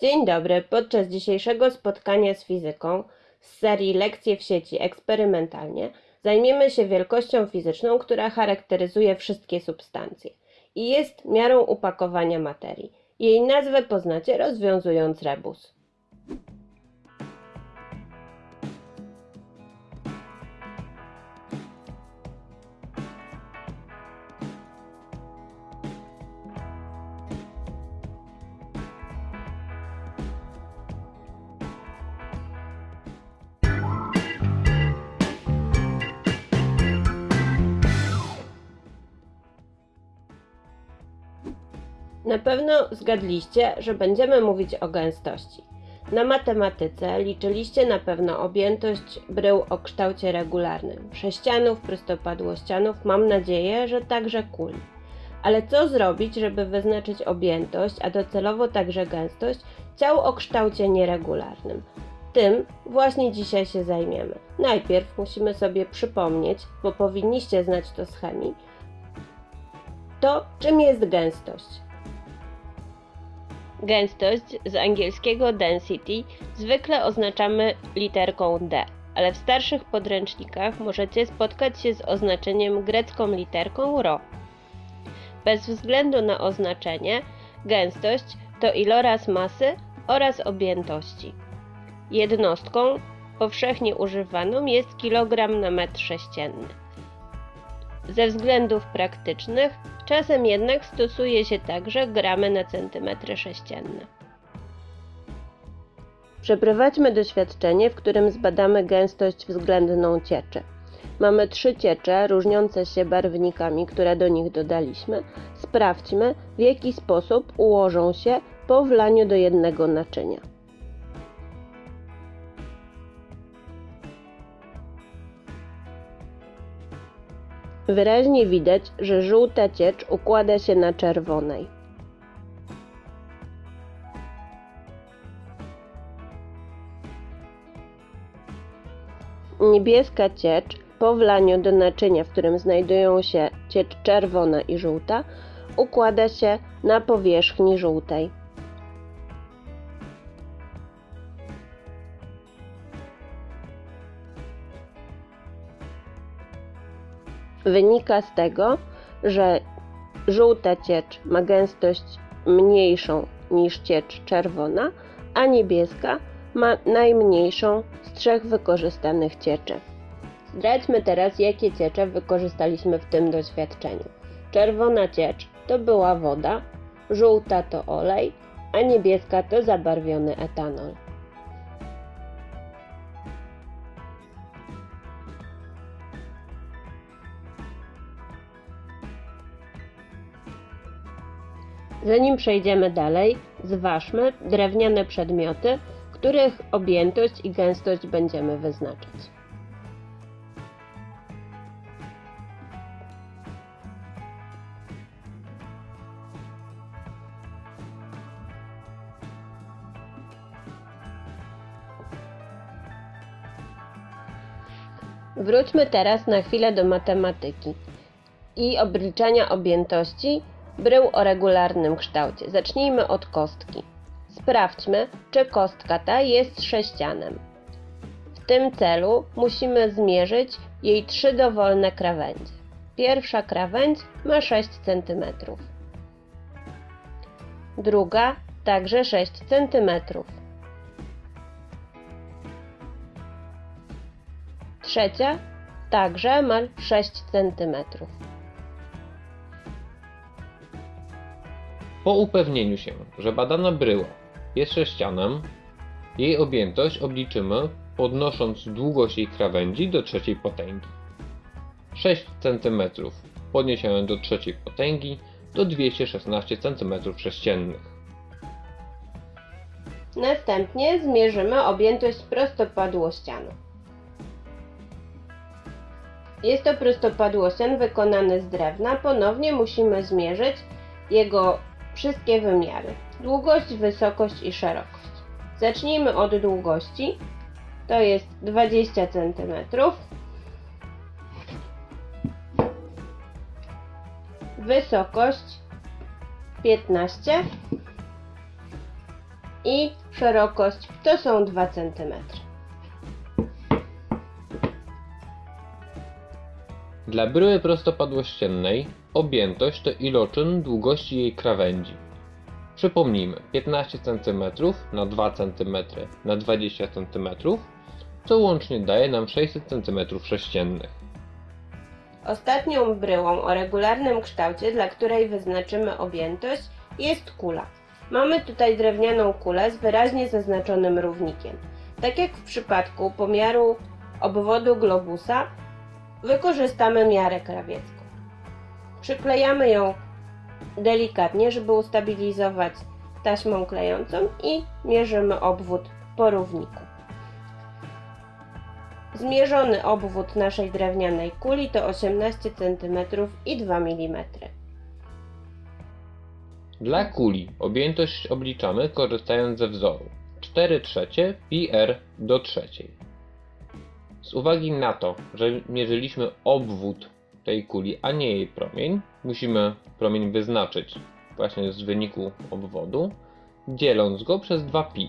Dzień dobry. Podczas dzisiejszego spotkania z fizyką z serii Lekcje w sieci eksperymentalnie zajmiemy się wielkością fizyczną, która charakteryzuje wszystkie substancje i jest miarą upakowania materii. Jej nazwę poznacie rozwiązując rebus. Na pewno zgadliście, że będziemy mówić o gęstości. Na matematyce liczyliście na pewno objętość brył o kształcie regularnym, sześcianów, prostopadłościanów, mam nadzieję, że także kuli. Ale co zrobić, żeby wyznaczyć objętość, a docelowo także gęstość ciał o kształcie nieregularnym? Tym właśnie dzisiaj się zajmiemy. Najpierw musimy sobie przypomnieć, bo powinniście znać to z chemii, to czym jest gęstość. Gęstość z angielskiego density zwykle oznaczamy literką D, ale w starszych podręcznikach możecie spotkać się z oznaczeniem grecką literką ρ. Bez względu na oznaczenie, gęstość to iloraz masy oraz objętości. Jednostką powszechnie używaną jest kilogram na metr sześcienny. Ze względów praktycznych czasem jednak stosuje się także gramy na centymetry sześcienne. Przeprowadźmy doświadczenie, w którym zbadamy gęstość względną cieczy. Mamy trzy ciecze różniące się barwnikami, które do nich dodaliśmy. Sprawdźmy, w jaki sposób ułożą się po wlaniu do jednego naczynia. Wyraźnie widać, że żółta ciecz układa się na czerwonej. Niebieska ciecz po wlaniu do naczynia, w którym znajdują się ciecz czerwona i żółta, układa się na powierzchni żółtej. Wynika z tego, że żółta ciecz ma gęstość mniejszą niż ciecz czerwona, a niebieska ma najmniejszą z trzech wykorzystanych cieczy. Zdradźmy teraz, jakie ciecze wykorzystaliśmy w tym doświadczeniu. Czerwona ciecz to była woda, żółta to olej, a niebieska to zabarwiony etanol. Zanim przejdziemy dalej, zważmy drewniane przedmioty, których objętość i gęstość będziemy wyznaczać. Wróćmy teraz na chwilę do matematyki i obliczania objętości brył o regularnym kształcie. Zacznijmy od kostki. Sprawdźmy, czy kostka ta jest sześcianem. W tym celu musimy zmierzyć jej trzy dowolne krawędzie. Pierwsza krawędź ma 6 cm. Druga także 6 cm. Trzecia także ma 6 cm. Po upewnieniu się, że badana bryła jest sześcianem, jej objętość obliczymy podnosząc długość jej krawędzi do trzeciej potęgi. 6 cm podniesione do trzeciej potęgi to 216 cm3. Następnie zmierzymy objętość prostopadłościanu. Jest to prostopadłościan wykonany z drewna. Ponownie musimy zmierzyć jego wszystkie wymiary. Długość, wysokość i szerokość. Zacznijmy od długości. To jest 20 cm. Wysokość 15 i szerokość to są 2 cm. Dla bryły prostopadłościennej objętość to iloczyn długości jej krawędzi. Przypomnijmy 15 cm na 2 cm na 20 cm, co łącznie daje nam 600 cm3. Ostatnią bryłą o regularnym kształcie, dla której wyznaczymy objętość, jest kula. Mamy tutaj drewnianą kulę z wyraźnie zaznaczonym równikiem. Tak jak w przypadku pomiaru obwodu globusa, wykorzystamy miarę krawiecką. Przyklejamy ją delikatnie, żeby ustabilizować taśmą klejącą i mierzymy obwód po równiku. Zmierzony obwód naszej drewnianej kuli to 18 cm i 2 mm. Dla kuli objętość obliczamy korzystając ze wzoru 4 trzecie pi r do trzeciej. Z uwagi na to, że mierzyliśmy obwód tej kuli, a nie jej promień, musimy promień wyznaczyć właśnie z wyniku obwodu, dzieląc go przez 2pi,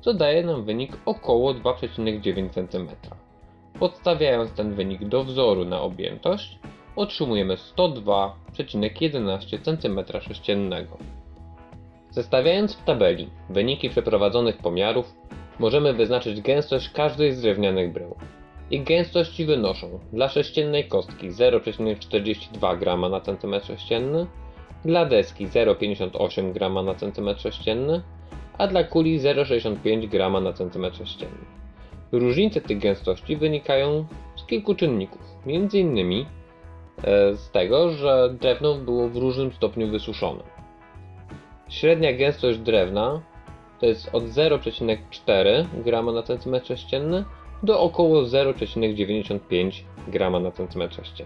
co daje nam wynik około 2,9 cm. Podstawiając ten wynik do wzoru na objętość, otrzymujemy 102,11 cm3. Zestawiając w tabeli wyniki przeprowadzonych pomiarów, możemy wyznaczyć gęstość każdej z drewnianych brył. Ich gęstości wynoszą dla sześciennej kostki 0,42 g na cm3, dla deski 0,58 g na cm3, a dla kuli 0,65 g na cm3. Różnice tych gęstości wynikają z kilku czynników, m.in. e, z tego, że drewno było w różnym stopniu wysuszone. Średnia gęstość drewna to jest od 0,4 g na cm3 do około 0,95 g na cm3,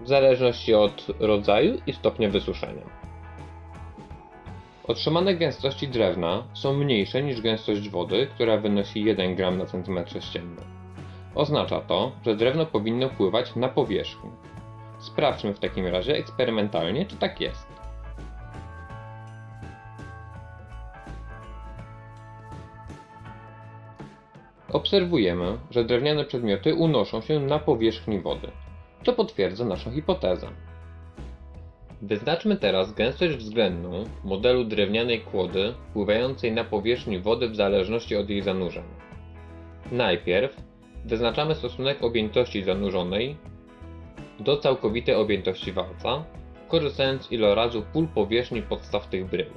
w zależności od rodzaju i stopnia wysuszenia. Otrzymane gęstości drewna są mniejsze niż gęstość wody, która wynosi 1 g na cm3. Oznacza to, że drewno powinno pływać na powierzchni. Sprawdźmy w takim razie eksperymentalnie, czy tak jest. Obserwujemy, że drewniane przedmioty unoszą się na powierzchni wody, co potwierdza naszą hipotezę. Wyznaczmy teraz gęstość względną modelu drewnianej kłody pływającej na powierzchni wody w zależności od jej zanurzenia. Najpierw wyznaczamy stosunek objętości zanurzonej do całkowitej objętości walca, korzystając z ilorazu pól powierzchni podstaw tych brył.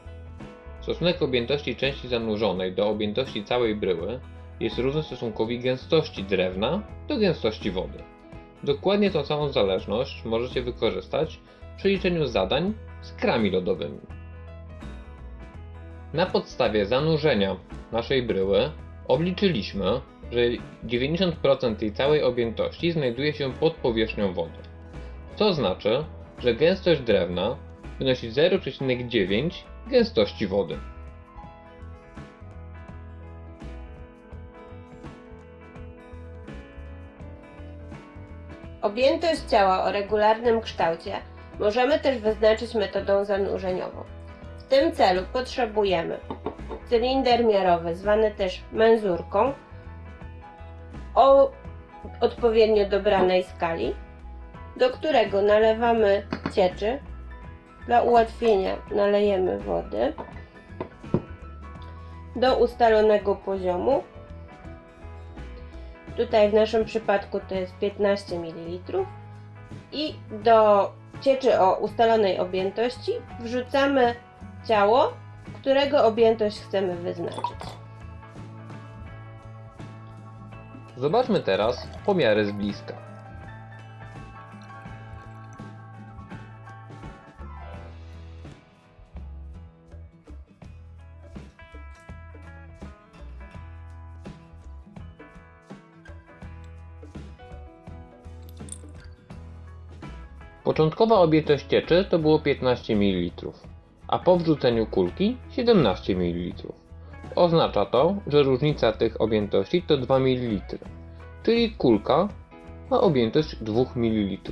Stosunek objętości części zanurzonej do objętości całej bryły jest równy stosunkowi gęstości drewna do gęstości wody. Dokładnie tą samą zależność możecie wykorzystać przy liczeniu zadań z krami lodowymi. Na podstawie zanurzenia naszej bryły obliczyliśmy, że 90% tej całej objętości znajduje się pod powierzchnią wody. Co znaczy, że gęstość drewna wynosi 0,9 gęstości wody. Objętość ciała o regularnym kształcie możemy też wyznaczyć metodą zanurzeniową. W tym celu potrzebujemy cylinder miarowy, zwany też menzurką, o odpowiednio dobranej skali, do którego nalewamy cieczy. Dla ułatwienia nalejemy wody do ustalonego poziomu. Tutaj w naszym przypadku to jest 15 ml. I do cieczy o ustalonej objętości wrzucamy ciało, którego objętość chcemy wyznaczyć. Zobaczmy teraz pomiary z bliska. Początkowa objętość cieczy to było 15 ml, a po wrzuceniu kulki 17 ml. Oznacza to, że różnica tych objętości to 2 ml, czyli kulka ma objętość 2 ml.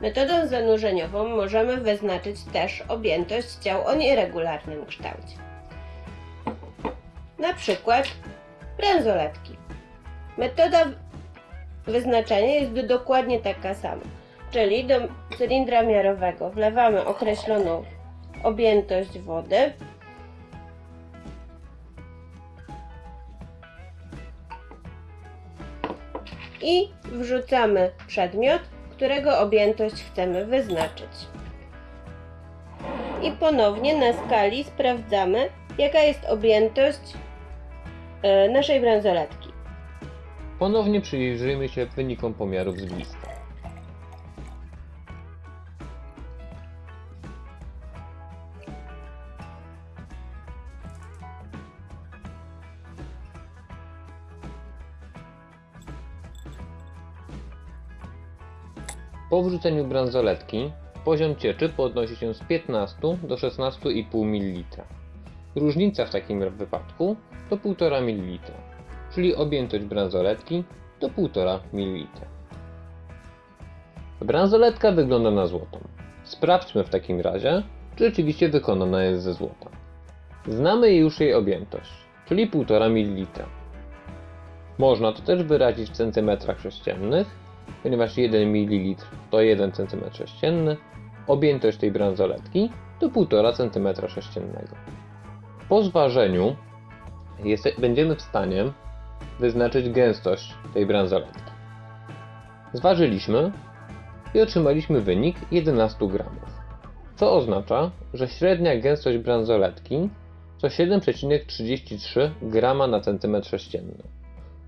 Metodą zanurzeniową możemy wyznaczyć też objętość ciał o nieregularnym kształcie. na przykład bransoletki. Metoda wyznaczania jest do, dokładnie taka sama, czyli do cylindra miarowego wlewamy określoną objętość wody. I wrzucamy przedmiot, którego objętość chcemy wyznaczyć. I ponownie na skali sprawdzamy, jaka jest objętość e, naszej bransoletki. Ponownie przyjrzyjmy się wynikom pomiarów z bliska. Po wrzuceniu bransoletki poziom cieczy podnosi się z 15 do 16,5 ml. Różnica w takim wypadku to 1,5 ml, czyli objętość bransoletki to 1,5 ml. Bransoletka wygląda na złotą. Sprawdźmy w takim razie, czy rzeczywiście wykonana jest ze złota. Znamy już jej objętość, czyli 1,5 ml. Można to też wyrazić w centymetrach sześciennych, ponieważ 1 ml to 1 cm3, objętość tej bransoletki to 1,5 cm3. Po zważeniu jest, będziemy w stanie wyznaczyć gęstość tej bransoletki. Zważyliśmy i otrzymaliśmy wynik 11 gramów, co oznacza, że średnia gęstość bransoletki to 7,33 grama na centymetr sześcienny.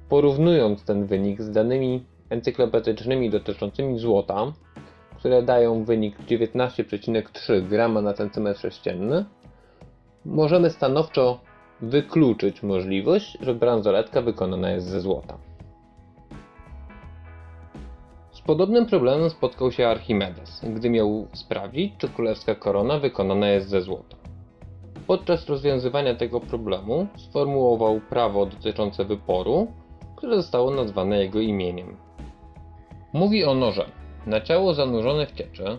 Porównując ten wynik z danymi encyklopedycznymi dotyczącymi złota, które dają wynik 19,3 grama na centymetr sześcienny, możemy stanowczo wykluczyć możliwość, że bransoletka wykonana jest ze złota. Z podobnym problemem spotkał się Archimedes, gdy miał sprawdzić, czy królewska korona wykonana jest ze złota. Podczas rozwiązywania tego problemu sformułował prawo dotyczące wyporu, które zostało nazwane jego imieniem. Mówi ono, że na ciało zanurzone w cieczy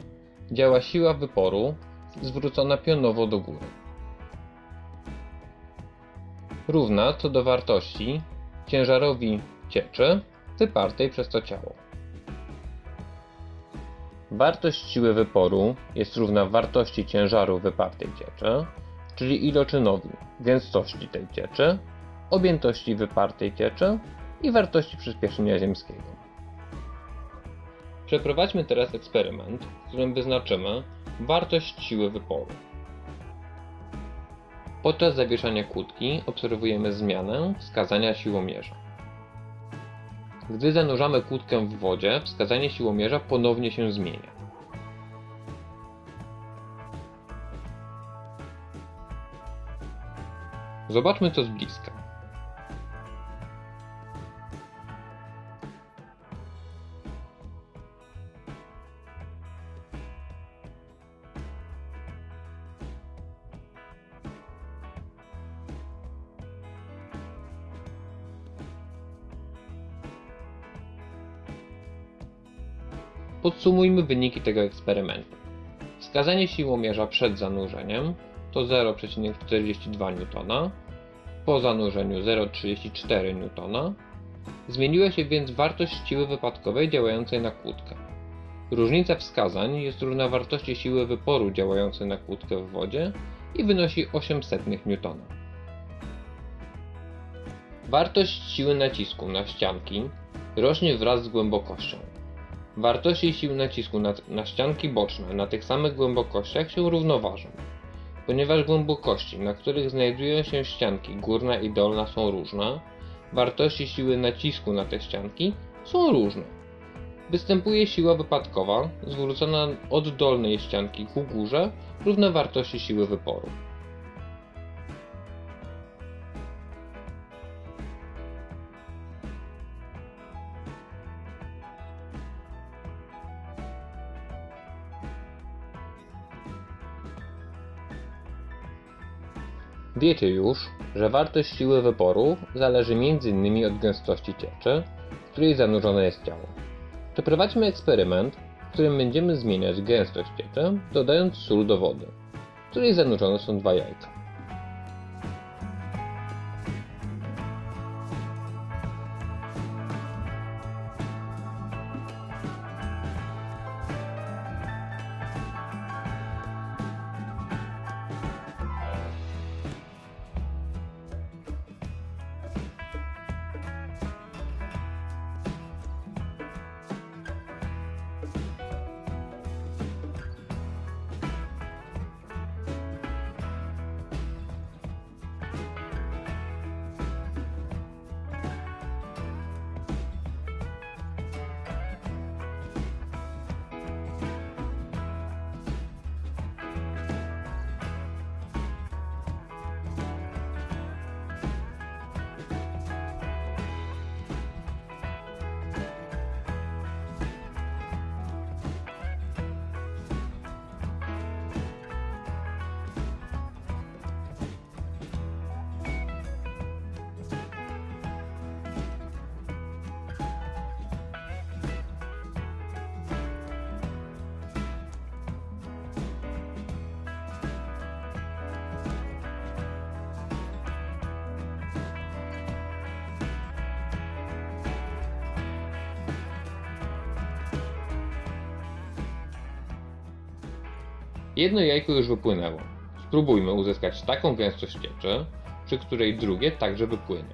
działa siła wyporu zwrócona pionowo do góry. Równa co do wartości ciężarowi cieczy wypartej przez to ciało. Wartość siły wyporu jest równa wartości ciężaru wypartej cieczy, czyli iloczynowi gęstości tej cieczy, objętości wypartej cieczy i wartości przyspieszenia ziemskiego. Przeprowadźmy teraz eksperyment, w którym wyznaczymy wartość siły wyporu. Podczas zawieszania kłódki obserwujemy zmianę wskazania siłomierza. Gdy zanurzamy kłódkę w wodzie, wskazanie siłomierza ponownie się zmienia. Zobaczmy to z bliska. Podsumujmy wyniki tego eksperymentu. Wskazanie siłomierza przed zanurzeniem to 0,42 N, po zanurzeniu 0,34 N. Zmieniła się więc wartość siły wypadkowej działającej na kłódkę. Różnica wskazań jest równa wartości siły wyporu działającej na kłódkę w wodzie i wynosi 800 N. Wartość siły nacisku na ścianki rośnie wraz z głębokością. Wartości sił nacisku na, na ścianki boczne na tych samych głębokościach się równoważą. Ponieważ głębokości, na których znajdują się ścianki górna i dolna są różne, wartości siły nacisku na te ścianki są różne. Występuje siła wypadkowa zwrócona od dolnej ścianki ku górze równa wartości siły wyporu. Wiecie już, że wartość siły wyporu zależy m.in. od gęstości cieczy, w której zanurzone jest ciało. Przeprowadźmy eksperyment, w którym będziemy zmieniać gęstość cieczy, dodając sól do wody, w której zanurzone są dwa jajka. Jedno jajko już wypłynęło. Spróbujmy uzyskać taką gęstość cieczy, przy której drugie także wypłynie.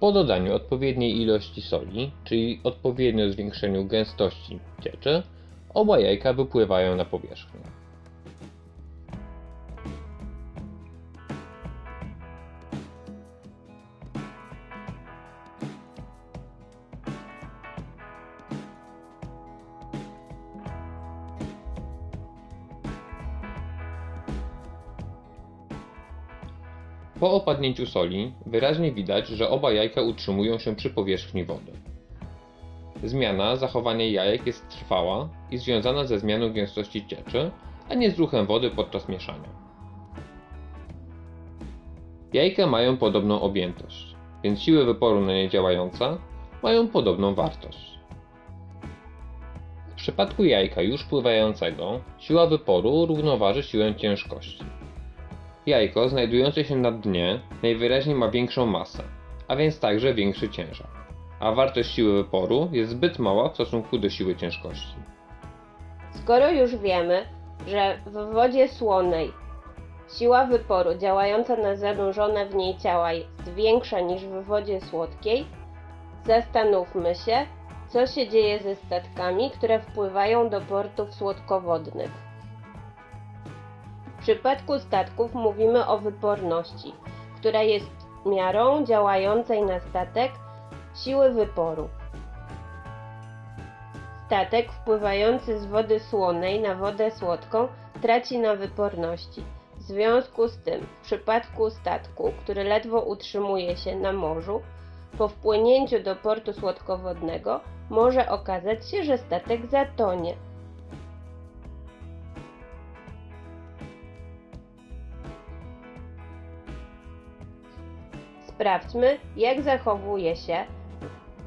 Po dodaniu odpowiedniej ilości soli, czyli odpowiednio zwiększeniu gęstości cieczy, oba jajka wypływają na powierzchnię. Po opadnięciu soli wyraźnie widać, że oba jajka utrzymują się przy powierzchni wody. Zmiana zachowania jajek jest trwała i związana ze zmianą gęstości cieczy, a nie z ruchem wody podczas mieszania. Jajka mają podobną objętość, więc siły wyporu na nie działające mają podobną wartość. W przypadku jajka już pływającego siła wyporu równoważy siłę ciężkości. Jajko znajdujące się na dnie najwyraźniej ma większą masę, a więc także większy ciężar, a wartość siły wyporu jest zbyt mała w stosunku do siły ciężkości. Skoro już wiemy, że w wodzie słonej siła wyporu działająca na zanurzone w niej ciała jest większa niż w wodzie słodkiej, zastanówmy się, co się dzieje ze statkami, które wpływają do portów słodkowodnych. Przypadku statków mówimy o wyporności, która jest miarą działającej na statek siły wyporu. Statek wpływający z wody słonej na wodę słodką traci na wyporności. W związku z tym, w przypadku statku, który ledwo utrzymuje się na morzu, po wpłynięciu do portu słodkowodnego może okazać się, że statek zatonie. Sprawdźmy, jak zachowuje się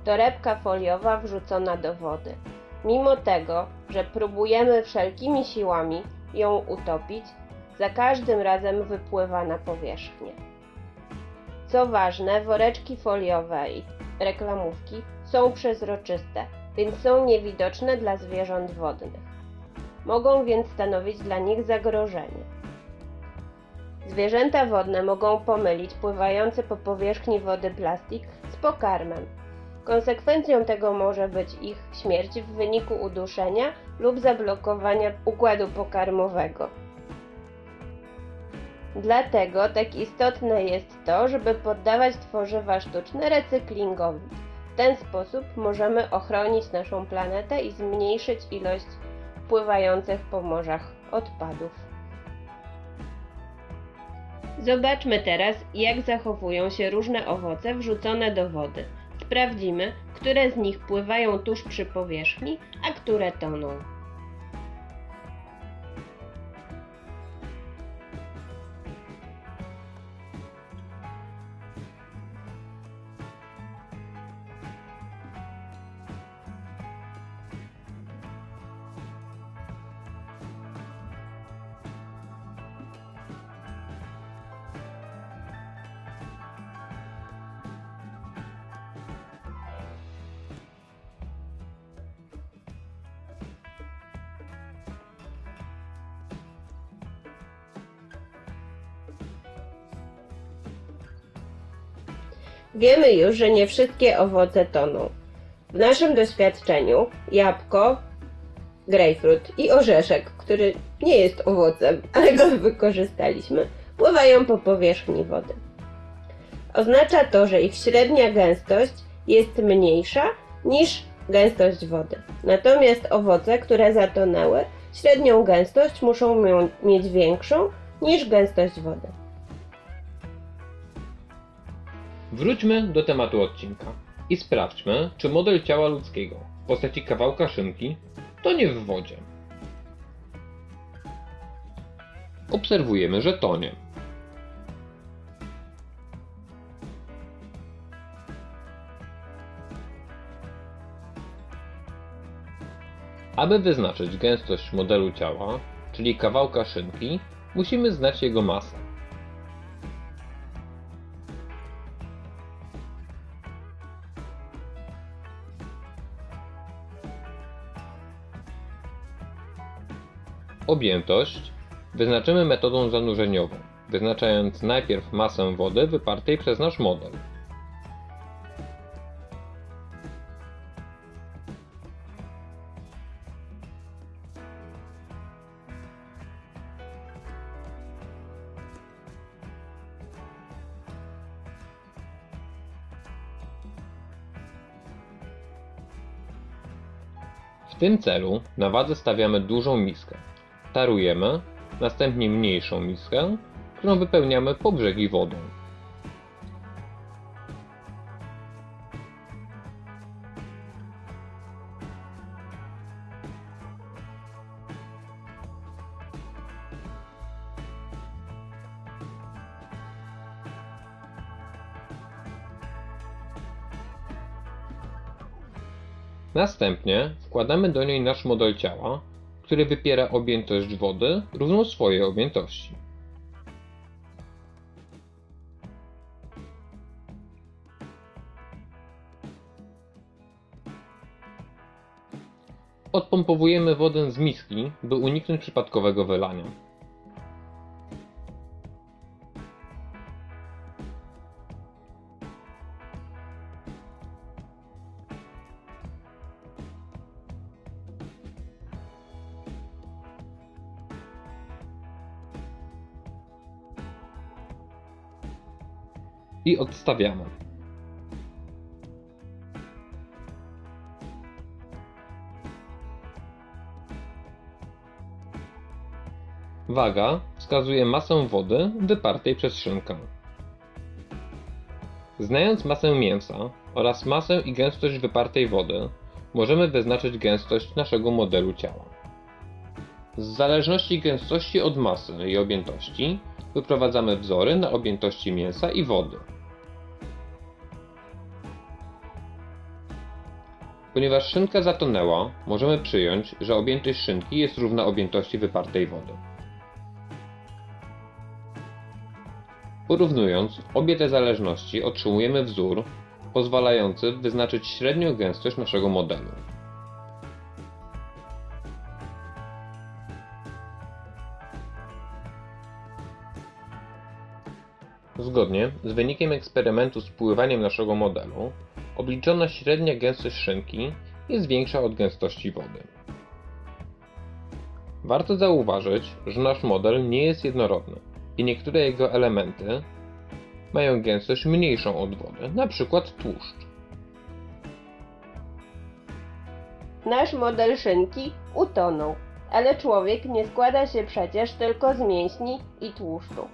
torebka foliowa wrzucona do wody. Mimo tego, że próbujemy wszelkimi siłami ją utopić, za każdym razem wypływa na powierzchnię. Co ważne, woreczki foliowe i reklamówki są przezroczyste, więc są niewidoczne dla zwierząt wodnych. Mogą więc stanowić dla nich zagrożenie. Zwierzęta wodne mogą pomylić pływający po powierzchni wody plastik z pokarmem. Konsekwencją tego może być ich śmierć w wyniku uduszenia lub zablokowania układu pokarmowego. Dlatego tak istotne jest to, żeby poddawać tworzywa sztuczne recyklingowi. W ten sposób możemy ochronić naszą planetę i zmniejszyć ilość pływających po morzach odpadów. Zobaczmy teraz, jak zachowują się różne owoce wrzucone do wody. Sprawdzimy, które z nich pływają tuż przy powierzchni, a które toną. Wiemy już, że nie wszystkie owoce toną. W naszym doświadczeniu jabłko, grejpfrut i orzeszek, który nie jest owocem, ale go wykorzystaliśmy, pływają po powierzchni wody. Oznacza to, że ich średnia gęstość jest mniejsza niż gęstość wody. Natomiast owoce, które zatonęły, średnią gęstość muszą mieć większą niż gęstość wody. Wróćmy do tematu odcinka i sprawdźmy, czy model ciała ludzkiego w postaci kawałka szynki tonie w wodzie. Obserwujemy, że tonie. Aby wyznaczyć gęstość modelu ciała, czyli kawałka szynki, musimy znać jego masę. Objętość wyznaczymy metodą zanurzeniową, wyznaczając najpierw masę wody wypartej przez nasz model. W tym celu na wadze stawiamy dużą miskę. Tarujemy, następnie mniejszą miskę, którą wypełniamy po brzegi wodą. Następnie wkładamy do niej nasz model ciała, który wypiera objętość wody równą swojej objętości. Odpompowujemy wodę z miski, by uniknąć przypadkowego wylania. I odstawiamy. Waga wskazuje masę wody wypartej przez szynkę. Znając masę mięsa oraz masę i gęstość wypartej wody, możemy wyznaczyć gęstość naszego modelu ciała. Z zależności gęstości od masy i objętości wyprowadzamy wzory na objętości mięsa i wody. Ponieważ szynka zatonęła, możemy przyjąć, że objętość szynki jest równa objętości wypartej wody. Porównując obie te zależności otrzymujemy wzór pozwalający wyznaczyć średnią gęstość naszego modelu. Zgodnie z wynikiem eksperymentu z pływaniem naszego modelu, obliczona średnia gęstość szynki jest większa od gęstości wody. Warto zauważyć, że nasz model nie jest jednorodny i niektóre jego elementy mają gęstość mniejszą od wody, np. tłuszcz. Nasz model szynki utonął, ale człowiek nie składa się przecież tylko z mięśni i tłuszczu.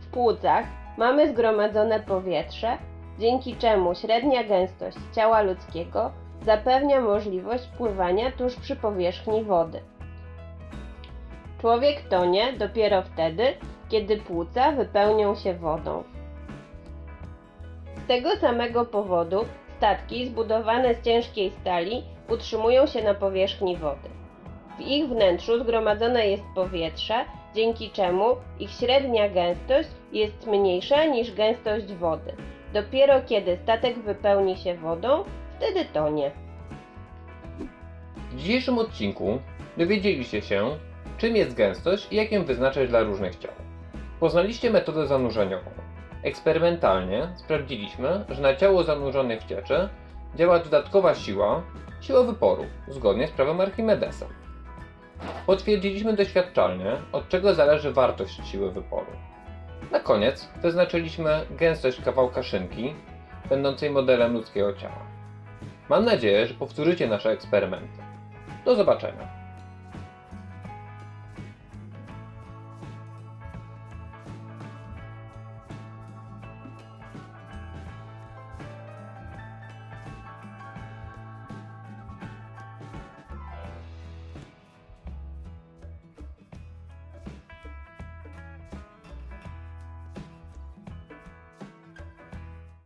W płucach mamy zgromadzone powietrze, dzięki czemu średnia gęstość ciała ludzkiego zapewnia możliwość pływania tuż przy powierzchni wody. Człowiek tonie dopiero wtedy, kiedy płuca wypełnią się wodą. Z tego samego powodu statki zbudowane z ciężkiej stali utrzymują się na powierzchni wody. W ich wnętrzu zgromadzone jest powietrze, dzięki czemu ich średnia gęstość jest mniejsza niż gęstość wody. Dopiero kiedy statek wypełni się wodą, wtedy tonie. W dzisiejszym odcinku dowiedzieliście się, czym jest gęstość i jak ją wyznaczać dla różnych ciał. Poznaliście metodę zanurzeniową. Eksperymentalnie sprawdziliśmy, że na ciało zanurzone w cieczy działa dodatkowa siła, siła wyporu, zgodnie z prawem Archimedesa. Potwierdziliśmy doświadczalnie, od czego zależy wartość siły wyporu. Na koniec wyznaczyliśmy gęstość kawałka szynki, będącej modelem ludzkiego ciała. Mam nadzieję, że powtórzycie nasze eksperymenty. Do zobaczenia.